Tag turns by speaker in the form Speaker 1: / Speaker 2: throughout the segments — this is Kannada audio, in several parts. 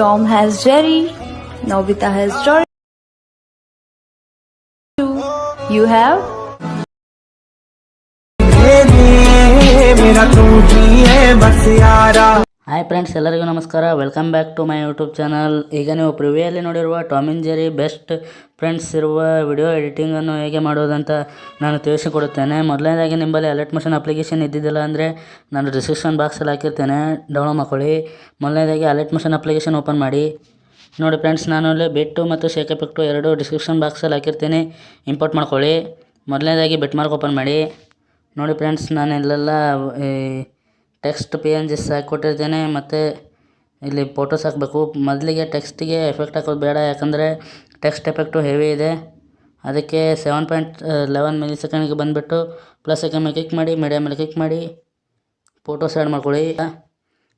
Speaker 1: Tom has Jerry. Nobita has Dory. You have
Speaker 2: मेरा तू ही है बस यारा
Speaker 3: ಹಾಯ್ ಫ್ರೆಂಡ್ಸ್ ಎಲ್ಲರಿಗೂ ನಮಸ್ಕಾರ. Welcome back to my YouTube channel ಈಗ ನೀವು ಪ್ರಿವಿಯಲ್ಲಿ ನೋಡಿರುವ Tom and Jerry best friends ಇರುವ ವಿಡಿಯೋ ಎಡಿಟಿಂಗನ್ನು ಹೇಗೆ ಮಾಡೋದಂತ ನಾನು ತಿಳಿಸಿಕೊಡುತ್ತೇನೆ. ಮೊದಲನೇದಾಗಿ ನಿಮ್ಮಲ್ಲಿ ಅಲರ್ಟ್ ಮೋಷನ್ ಅಪ್ಲಿಕೇಶನ್ ಇದ್ದಿದ್ದಿಲ್ಲ ಅಂದರೆ ನಾನು ಡಿಸ್ಕ್ರಿಪ್ಷನ್ ಬಾಕ್ಸಲ್ಲಿ ಹಾಕಿರ್ತೇನೆ. ಡೌನ್ಲೋಡ್ ಮಾಡ್ಕೊಳ್ಳಿ. ಮೊದಲನೇದಾಗಿ ಅಲರ್ಟ್ ಮೋಷನ್ ಅಪ್ಲಿಕೇಶನ್ ಓಪನ್ ಮಾಡಿ. ನೋಡಿ ಫ್ರೆಂಡ್ಸ್ ನಾನು ಅಲ್ಲಿ ಬೆಟ್ಟು ಮತ್ತು ಶೇಕ್ ಎಫೆಕ್ಟು ಎರಡು ಡಿಸ್ಕ್ರಿಪ್ಷನ್ ಬಾಕ್ಸಲ್ಲಿ ಹಾಕಿರ್ತೀನಿ. ಇಂಪೋರ್ಟ್ ಮಾಡ್ಕೊಳ್ಳಿ. ಮೊದಲನೇದಾಗಿ ಬೆಟ್ ಮಾರ್ಕ್ ಓಪನ್ ಮಾಡಿ. ನೋಡಿ ಫ್ರೆಂಡ್ಸ್ ನಾನು ಇಲ್ಲೆಲ್ಲ ಟೆಕ್ಸ್ಟ್ ಪಿ ಎನ್ ಜಿಸ್ ಹಾಕ್ಕೊಟ್ಟಿರ್ತೇನೆ ಮತ್ತು ಇಲ್ಲಿ ಫೋಟೋಸ್ ಹಾಕಬೇಕು. ಮೊದಲಿಗೆ ಟೆಕ್ಸ್ಟಿಗೆ ಎಫೆಕ್ಟ್ ಹಾಕೋದು ಬೇಡ, ಯಾಕಂದರೆ ಟೆಕ್ಸ್ಟ್ ಎಫೆಕ್ಟು ಹೆವಿ ಇದೆ. ಅದಕ್ಕೆ ಸೆವೆನ್ ಪಾಯಿಂಟ್ ಲೆವೆನ್ ಮಿಲಿ ಸೆಕೆಂಡಿಗೆ ಬಂದುಬಿಟ್ಟು ಪ್ಲಸ್ ಸೆಕೆಂಡ್ ಮೇಲೆ ಕ್ಲಿಕ್ ಮಾಡಿ ಮೀಡಿಯಮ್ ಮೇಲೆ ಕ್ಲಿಕ್ ಮಾಡಿ, ಫೋಟೋಸ್ ಆ್ಯಡ್ ಮಾಡ್ಕೊಳ್ಳಿ.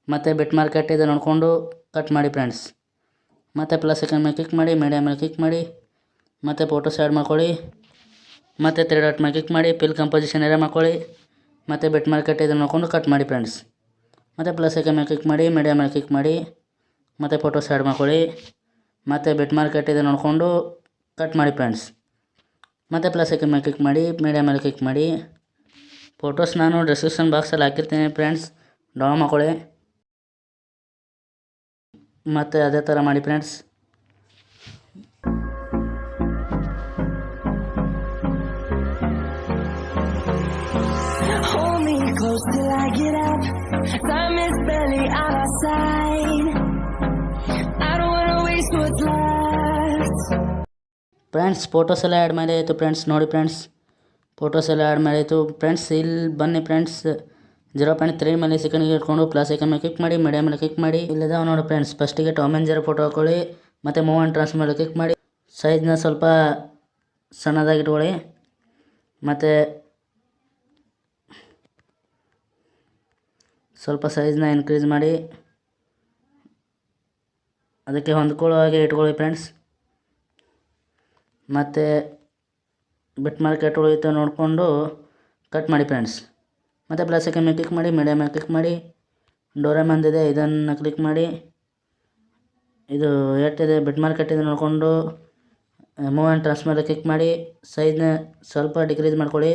Speaker 3: ಮತ್ತು ಬಿಟ್ ಮಾರ್ಕೆಟ್ ಇದೆ ನೋಡಿಕೊಂಡು ಕಟ್ ಮಾಡಿ ಫ್ರೆಂಡ್ಸ್. ಮತ್ತು ಪ್ಲಸ್ ಸೆಕೆಂಡ್ ಮೇಲೆ ಕ್ಲಿಕ್ ಮಾಡಿ ಮೀಡಿಯಮ್ ಮೇಲೆ ಕ್ಲಿಕ್ ಮಾಡಿ, ಮತ್ತು ಫೋಟೋಸ್ ಆ್ಯಡ್ ಮಾಡ್ಕೊಳ್ಳಿ. ಮತ್ತು ತ್ರೀ ಡಾಟ್ ಮೇಲೆ ಕ್ಲಿಕ್ ಮಾಡಿ ಪಿಲ್ ಕಂಪೋಸಿಷನ್ ಏರಿಯಾ ಮಾಡ್ಕೊಳ್ಳಿ. ಮತ್ತು ಬೆಟ್ ಮಾರ್ಕೆಟ್ ಇದನ್ನು ನೋಡ್ಕೊಂಡು ಕಟ್ ಮಾಡಿ ಫ್ರೆಂಡ್ಸ್ ಮತ್ತು ಪ್ಲಸ್ ಐಕನ್ ಮೇಲೆ ಕ್ಲಿಕ್ ಮಾಡಿ ಮೀಡಿಯಾ ಮೇಲೆ ಕ್ಲಿಕ್ ಮಾಡಿ, ಮತ್ತು ಫೋಟೋಸ್ ಆ್ಯಡ್ ಮಾಡ್ಕೊಳ್ಳಿ. ಮತ್ತು ಬೆಟ್ ಮಾರ್ಕೆಟ್ ಇದೆ ನೋಡಿಕೊಂಡು ಕಟ್ ಮಾಡಿ ಫ್ರೆಂಡ್ಸ್ ಮತ್ತು ಪ್ಲಸ್ ಐಕನ್ ಮೇಲೆ ಕ್ಲಿಕ್ ಮಾಡಿ ಮೀಡಿಯಾ ಮೇಲೆ ಕ್ಲಿಕ್ ಮಾಡಿ. ಫೋಟೋಸ್ ನಾನು ಡಿಸ್ಕ್ರಿಪ್ಷನ್ ಬಾಕ್ಸಲ್ಲಿ ಹಾಕಿರ್ತೀನಿ ಫ್ರೆಂಡ್ಸ್ ಡೌನ್ ಮಾಡ್ಕೊಳ್ಳಿ. ಮತ್ತು ಅದೇ ಥರ ಮಾಡಿ friends
Speaker 4: close till I get up. Time is barely on our side. I don't wanna waste what's left.
Speaker 3: Friends photos ಎಲ್ಲ ಆ್ಯಡ್ ಮಾಡಿ ಆಯಿತು ಫ್ರೆಂಡ್ಸ್ ನೋಡಿ ಫ್ರೆಂಡ್ಸ್ ಫೋಟೋಸ್ ಎಲ್ಲ ಆ್ಯಡ್ ಆಯಿತು. ಫ್ರೆಂಡ್ಸ್ ಇಲ್ಲಿ ಬನ್ನಿ ಫ್ರೆಂಡ್ಸ್ ಜೀರೋ ಪಾಯಿಂಟ್ ತ್ರೀ ಮೇಲೆ ಸೆಕೆಂಡ್ಗೆ ಇಟ್ಕೊಂಡು ಪ್ಲಸ್ ಐಕನ್ ಮೇಲೆ ಕ್ಲಿಕ್ ಮಾಡಿ ಮೀಡಿಯಮ್ ಮೇಲೆ ಕ್ಲಿಕ್ ಮಾಡಿ. ಇಲ್ಲದ ನೋಡಿ ಫ್ರೆಂಡ್ಸ್ ಫಸ್ಟಿಗೆ ಟಾಮ್ ಆ್ಯಂಡ್ ಜೀರೋ ಫೋಟೋ ಹಾಕೊಳ್ಳಿ, ಮತ್ತು ಮೂವ್ ಆ್ಯಂಡ್ ಟ್ರಾನ್ಸ್ ಮೇಲೆ ಕ್ಲಿಕ್ ಮಾಡಿ. ಸೈಜ್ನ ಸ್ವಲ್ಪ ಸಣ್ಣದಾಗಿ ಇಟ್ಕೊಳ್ಳಿ ಮತ್ತು ಸ್ವಲ್ಪ ಸೈಜ್ನ ಇನ್ಕ್ರೀಸ್ ಮಾಡಿ. ಅದಕ್ಕೆ ಹೊಂದ್ಕೊಳ್ಳೋ ಹಾಗೆ ಇಟ್ಕೊಳ್ಳಿ ಫ್ರೆಂಡ್ಸ್ ಮತ್ತು ಬಿಟ್ ಮಾರ್ಕೆಟ್ ಉಳಿಯುತ್ತೆ ನೋಡಿಕೊಂಡು ಕಟ್ ಮಾಡಿ ಫ್ರೆಂಡ್ಸ್ ಮತ್ತು ಪ್ಲಸ್ ಸೆಕೆಂಡ್ ಮೇಲೆ ಕ್ಲಿಕ್ ಮಾಡಿ ಮೀಡಿಯಮ್ ಮೇಲೆ ಕ್ಲಿಕ್ ಮಾಡಿ ಡೋರೆಮಂದಿದೆ ಇದನ್ನು ಕ್ಲಿಕ್ ಮಾಡಿ. ಇದು ಎಷ್ಟಿದೆ ಬಿಟ್ ಮಾರ್ಕೆಟ್ ಇದೆ ನೋಡಿಕೊಂಡು ಮೂವ್ ಆ್ಯಂಡ್ ಟ್ರಾನ್ಸ್ಫರ್ ಕ್ಲಿಕ್ ಮಾಡಿ ಸೈಜ್ನ ಸ್ವಲ್ಪ ಡಿಕ್ರೀಸ್ ಮಾಡ್ಕೊಳ್ಳಿ.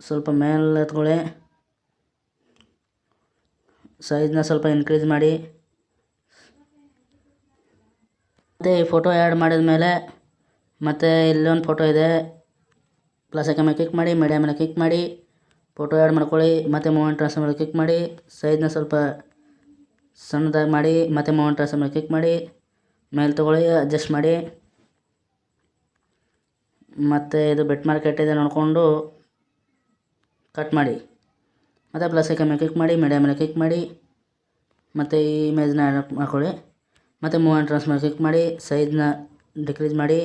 Speaker 3: ಸ್ವಲ್ಪ ಮೇಲೆ ಎತ್ಕೊಳ್ಳಿ. ಸೈಜ್ನ ಸ್ವಲ್ಪ ಇನ್ಕ್ರೀಸ್ ಮಾಡಿ. ಮತ್ತು ಈ ಫೋಟೋ ಆ್ಯಡ್ ಮಾಡಿದ ಮೇಲೆ ಮತ್ತು ಇಲ್ಲೊಂದು ಫೋಟೋ ಇದೆ. ಪ್ಲಸ್ ಐಕನ್ ಮೇಲೆ ಕ್ಲಿಕ್ ಮಾಡಿ ಮೀಡಿಯಾ ಮೇಲೆ ಕ್ಲಿಕ್ ಮಾಡಿ ಫೋಟೋ ಆ್ಯಡ್ ಮಾಡ್ಕೊಳ್ಳಿ, ಮತ್ತು ಮೂಮೆಂಟ್ ರಾಸ ಮೇಲೆ ಕ್ಲಿಕ್ ಮಾಡಿ ಸೈಜ್ನ ಸ್ವಲ್ಪ ಸಣ್ಣದಾಗಿ ಮಾಡಿ, ಮತ್ತು ಮೂಮೆಂಟ್ ರಾಸ ಮೇಲೆ ಕ್ಲಿಕ್ ಮಾಡಿ, ಮೇಲೆ ತೊಗೊಳ್ಳಿ ಅಡ್ಜಸ್ಟ್ ಮಾಡಿ. ಮತ್ತು ಇದು ಬೆಟ್ ಮಾರ್ಕೆಟ್ ಇದೆ ನೋಡಿಕೊಂಡು ಕಟ್ ಮಾಡಿ. ಮತ್ತು ಪ್ಲಸ್ ಐಕನ್ ಮೇಲೆ ಕ್ಲಿಕ್ ಮಾಡಿ ಮೀಡಿಯಾ ಮೇಲೆ ಕ್ಲಿಕ್ ಮಾಡಿ, ಮತ್ತು ಈ ಇಮೇಜ್ನ ಆ್ಯಡ್ ಮಾಡ್ಕೊಳ್ಳಿ. ಮತ್ತು ಮೂವ್ ಆ್ಯಂಡ್ ಮೇಲೆ ಕ್ಲಿಕ್ ಮಾಡಿ ಸೈಜ್ನ ಡಿಕ್ರೀಸ್ ಮಾಡಿ.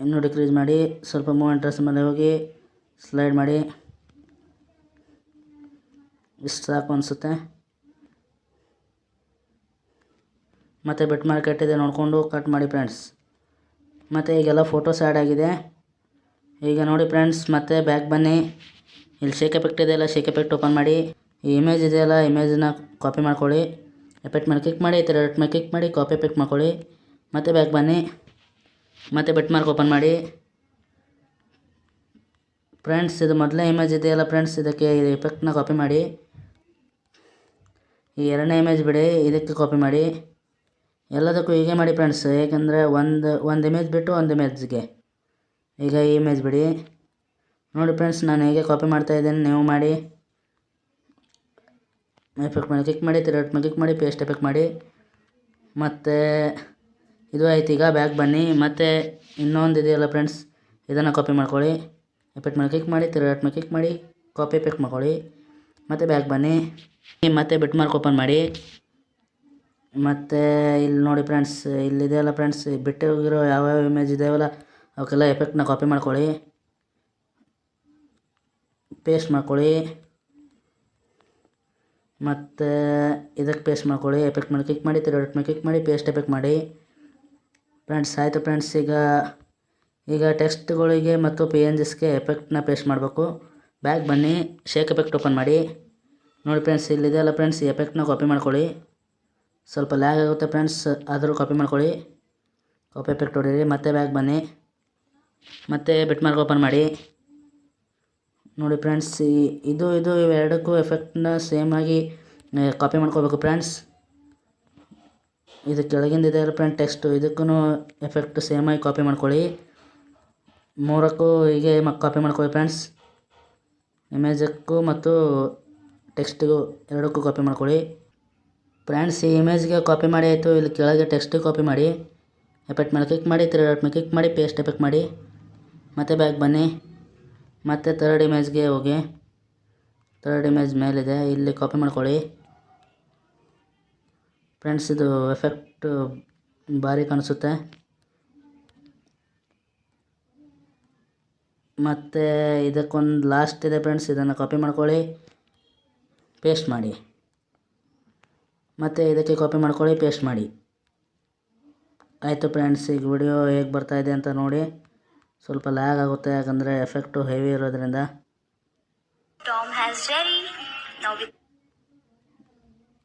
Speaker 3: ಇನ್ನೂ ಡಿಕ್ರೀಸ್ ಮಾಡಿ. ಸ್ವಲ್ಪ ಮೂವ್ ಆ್ಯಂಡ್ ಟ್ರಾನ್ಸ್ ಮೇಲೆ ಹೋಗಿ ಸ್ಲೈಡ್ ಮಾಡಿ. ಇಷ್ಟು ಸಾಕು ಅನಿಸುತ್ತೆ. ಮತ್ತು ಬೆಟ್ ಮಾರ್ಕೆಟ್ ಇದೆ ನೋಡಿಕೊಂಡು ಕಟ್ ಮಾಡಿ ಫ್ರೆಂಡ್ಸ್ ಮತ್ತು ಈಗೆಲ್ಲ ಫೋಟೋಸ್ ಆ್ಯಡ್ ಆಗಿದೆ. ಈಗ ನೋಡಿ ಫ್ರೆಂಡ್ಸ್, ಮತ್ತೆ ಬ್ಯಾಕ್ ಬನ್ನಿ. ಇಲ್ಲಿ ಶೇಕ್ ಎಫೆಕ್ಟ್ ಇದೆಯಲ್ಲ ಶೇಕ್ ಎಫೆಕ್ಟ್ ಓಪನ್ ಮಾಡಿ. ಈ ಇಮೇಜ್ ಇದೆಯಲ್ಲ ಇಮೇಜನ್ನ ಕಾಪಿ ಮಾಡ್ಕೊಳ್ಳಿ. ಎಫೆಕ್ಟ್ ಮೇಲೆ ಕ್ಲಿಕ್ ಮಾಡಿ ಥರ ಮೇಲೆ ಕ್ಲಿಕ್ ಮಾಡಿ ಕಾಪಿ ಎಫೆಕ್ಟ್ ಮಾಡ್ಕೊಳ್ಳಿ. ಮತ್ತೆ ಬ್ಯಾಕ್ ಬನ್ನಿ. ಮತ್ತೆ ಬೆಟ್ ಮಾರ್ಕ್ ಓಪನ್ ಮಾಡಿ. ಫ್ರೆಂಡ್ಸ್, ಇದು ಮೊದಲನೇ ಇಮೇಜ್ ಇದೆಯಲ್ಲ ಫ್ರೆಂಡ್ಸ್, ಇದಕ್ಕೆ ಈ ಎಫೆಕ್ಟ್ನ ಕಾಪಿ ಮಾಡಿ. ಈ ಎರಡನೇ ಇಮೇಜ್ ಬಿಡಿ, ಇದಕ್ಕೆ ಕಾಪಿ ಮಾಡಿ. ಎಲ್ಲದಕ್ಕೂ ಹೀಗೆ ಮಾಡಿ ಫ್ರೆಂಡ್ಸ್, ಏಕೆಂದರೆ ಒಂದು ಒಂದು ಇಮೇಜ್ ಬಿಟ್ಟು ಒಂದು ಇಮೇಜ್ಗೆ ಈಗ ಇಮೇಜ್ ಬಿಡಿ. ನೋಡಿ ಫ್ರೆಂಡ್ಸ್ ನಾನು ಹೇಗೆ ಕಾಪಿ ಮಾಡ್ತಾ ಇದ್ದೇನೆ, ನೀವು ಮಾಡಿ. ಎಫೆಕ್ಟ್ ಮೇಲೆ ಕ್ಲಿಕ್ ಮಾಡಿ ತಿರುಗಟ್ ಮೇಲೆ ಕ್ಲಿಕ್ ಮಾಡಿ ಪೇಸ್ಟ್ ಎಫೆಕ್ಟ್ ಮಾಡಿ. ಮತ್ತು ಇದು ಆಯ್ತು, ಈಗ ಬ್ಯಾಕ್ ಬನ್ನಿ. ಮತ್ತು ಇನ್ನೊಂದು ಇದೆಯಲ್ಲ ಫ್ರೆಂಡ್ಸ್ ಇದನ್ನು ಕಾಪಿ ಮಾಡ್ಕೊಳ್ಳಿ. ಎಫೆಕ್ಟ್ ಮೇಲೆ ಕ್ಲಿಕ್ ಮಾಡಿ ತಿರುಗಟ್ ಮೇಲೆ ಕ್ಲಿಕ್ ಮಾಡಿ ಕಾಪಿ ಎಫೆಕ್ಟ್ ಮಾಡ್ಕೊಳ್ಳಿ. ಮತ್ತು ಬ್ಯಾಕ್ ಬನ್ನಿ. ಮತ್ತೆ ಬಿಟ್ ಮಾರ್ಕ್ ಓಪನ್ ಮಾಡಿ. ಮತ್ತು ಇಲ್ಲಿ ನೋಡಿ ಫ್ರೆಂಡ್ಸ್ ಇಲ್ಲಿದೆಯಲ್ಲ ಫ್ರೆಂಡ್ಸ್ ಬಿಟ್ಟು ಹೋಗಿರೋ ಯಾವ್ಯಾವ ಇಮೇಜ್ ಇದಾವಲ್ಲ ಅವಕ್ಕೆಲ್ಲ ಎಫೆಕ್ಟ್ನ ಕಾಪಿ ಮಾಡ್ಕೊಳ್ಳಿ. ಪೇಸ್ಟ್ ಮಾಡ್ಕೊಳ್ಳಿ. ಮತ್ತು ಇದಕ್ಕೆ ಪೇಸ್ಟ್ ಮಾಡ್ಕೊಳ್ಳಿ. ಎಫೆಕ್ಟ್ ಮೇಲೆ ಕ್ಲಿಕ್ ಮಾಡಿ ತಿರುಗಟ್ ಮೇಲೆ ಕ್ಲಿಕ್ ಮಾಡಿ ಪೇಸ್ಟ್ ಎಫೆಕ್ಟ್ ಮಾಡಿ. ಫ್ರೆಂಡ್ಸ್ ಆಯಿತು ಫ್ರೆಂಡ್ಸ್ ಈಗ ಈಗ ಟೆಕ್ಸ್ಟ್ಗಳಿಗೆ ಮತ್ತು ಪಿ ಎನ್ ಜಿಸ್ಗೆ ಎಫೆಕ್ಟ್ನ ಪೇಸ್ಟ್ ಮಾಡಬೇಕು. ಬ್ಯಾಗ್ ಬನ್ನಿ ಶೇಕ್ ಎಫೆಕ್ಟ್ ಓಪನ್ ಮಾಡಿ. ನೋಡಿ ಫ್ರೆಂಡ್ಸ್ ಇಲ್ಲಿದೆ ಅಲ್ಲ ಫ್ರೆಂಡ್ಸ್ ಎಫೆಕ್ಟ್ನ ಕಾಪಿ ಮಾಡ್ಕೊಳ್ಳಿ. ಸ್ವಲ್ಪ ಲ್ಯಾಗ್ ಆಗುತ್ತೆ ಫ್ರೆಂಡ್ಸ್ ಆದರೂ ಕಾಪಿ ಮಾಡ್ಕೊಳ್ಳಿ. ಕಾಪಿ ಎಫೆಕ್ಟ್ ಹೊಡೀರಿ ಮತ್ತೆ ಬ್ಯಾಗ್ ಬನ್ನಿ. ಮತ್ತೆ ಬಿಟ್ ಮಾರ್ಕ್ ಓಪನ್ ಮಾಡಿ. ನೋಡಿ ಫ್ರೆಂಡ್ಸ್ ಈ ಇದು ಇದು ಇವೆರಡಕ್ಕೂ ಎಫೆಕ್ಟ್ನ ಆಗಿ ಕಾಪಿ ಮಾಡ್ಕೋಬೇಕು ಫ್ರೆಂಡ್ಸ್ ಇದು ಕೆಳಗಿಂದ ಇದೆ ಫ್ರೆಂಡ್ ಟೆಕ್ಸ್ಟು ಇದಕ್ಕೂ ಎಫೆಕ್ಟ್ ಸೇಮ್ ಆಗಿ ಕಾಪಿ ಮಾಡ್ಕೊಳ್ಳಿ. ಮೂರಕ್ಕೂ ಹೀಗೆ ಕಾಪಿ ಮಾಡ್ಕೊಳ್ಳಿ ಫ್ರೆಂಡ್ಸ್ ಇಮೇಜಕ್ಕೂ ಮತ್ತು ಟೆಕ್ಸ್ಟಿಗೂ ಎರಡಕ್ಕೂ ಕಾಪಿ ಮಾಡ್ಕೊಳ್ಳಿ. ಫ್ರೆಂಡ್ಸ್ ಈ ಇಮೇಜ್ಗೆ ಕಾಪಿ ಮಾಡಿ ಆಯಿತು, ಇಲ್ಲಿ ಕೆಳಗೆ ಟೆಕ್ಸ್ಟಿಗೆ ಕಾಪಿ ಮಾಡಿ. ಎಫೆಕ್ಟ್ ಮೇಲೆ ಕ್ಲಿಕ್ ಮಾಡಿ ತ್ರೀ ಡಾಟ್ ಮೇಲೆ ಕ್ಲಿಕ್ ಮಾಡಿ ಪೇಸ್ಟ್ ಎಫೆಕ್ಟ್ ಮಾಡಿ. ಮತ್ತೆ ಬ್ಯಾಕ್ ಬನ್ನಿ. ಮತ್ತೆ ತರ್ಡ್ ಇಮೇಜ್ಗೆ ಹೋಗಿ. ತರ್ಡ್ ಇಮೇಜ್ ಮೇಲಿದೆ. ಇಲ್ಲಿ ಕಾಪಿ ಮಾಡ್ಕೊಳ್ಳಿ. ಫ್ರೆಂಡ್ಸ್ ಇದು ಎಫೆಕ್ಟ್ ಭಾರಿ ಕಾಣಿಸುತ್ತೆ. ಮತ್ತು ಇದಕ್ಕೊಂದು ಲಾಸ್ಟ್ ಇದೆ ಫ್ರೆಂಡ್ಸ್ ಇದನ್ನು ಕಾಪಿ ಮಾಡ್ಕೊಳ್ಳಿ. ಪೇಸ್ಟ್ ಮಾಡಿ. ಮತ್ತು ಇದಕ್ಕೆ ಕಾಪಿ ಮಾಡ್ಕೊಳ್ಳಿ ಪೇಸ್ಟ್ ಮಾಡಿ. ಆಯಿತು ಫ್ರೆಂಡ್ಸ್ ಈಗ ವಿಡಿಯೋ ಹೇಗೆ ಬರ್ತಾಯಿದೆ ಅಂತ ನೋಡಿ. ಸ್ವಲ್ಪ ಲ್ಯಾಗ್ ಆಗುತ್ತೆ ಯಾಕಂದರೆ ಎಫೆಕ್ಟು ಹೆವಿ ಇರೋದ್ರಿಂದ.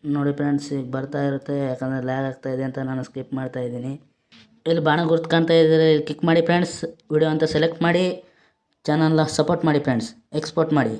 Speaker 3: ನೋಡಿ ಫ್ರೆಂಡ್ಸ್ ಈಗ ಬರ್ತಾ ಇರುತ್ತೆ ಯಾಕಂದರೆ ಲ್ಯಾಗ್ ಆಗ್ತಾ ಇದೆ ಅಂತ ನಾನು ಸ್ಕಿಪ್ ಮಾಡ್ತಾ ಇದ್ದೀನಿ. ಇಲ್ಲಿ ಬಾಣ ಗುರ್ತು ಕಾಣ್ತಾ ಇದ್ದರೆ. ಇಲ್ಲಿ ಕ್ಲಿಕ್ ಮಾಡಿ ಫ್ರೆಂಡ್ಸ್ ವಿಡಿಯೋ ಅಂತ ಸೆಲೆಕ್ಟ್ ಮಾಡಿ. ಚಾನಲ್ನ ಸಪೋರ್ಟ್ ಮಾಡಿ ಫ್ರೆಂಡ್ಸ್ ಎಕ್ಸ್ಪೋರ್ಟ್ ಮಾಡಿ.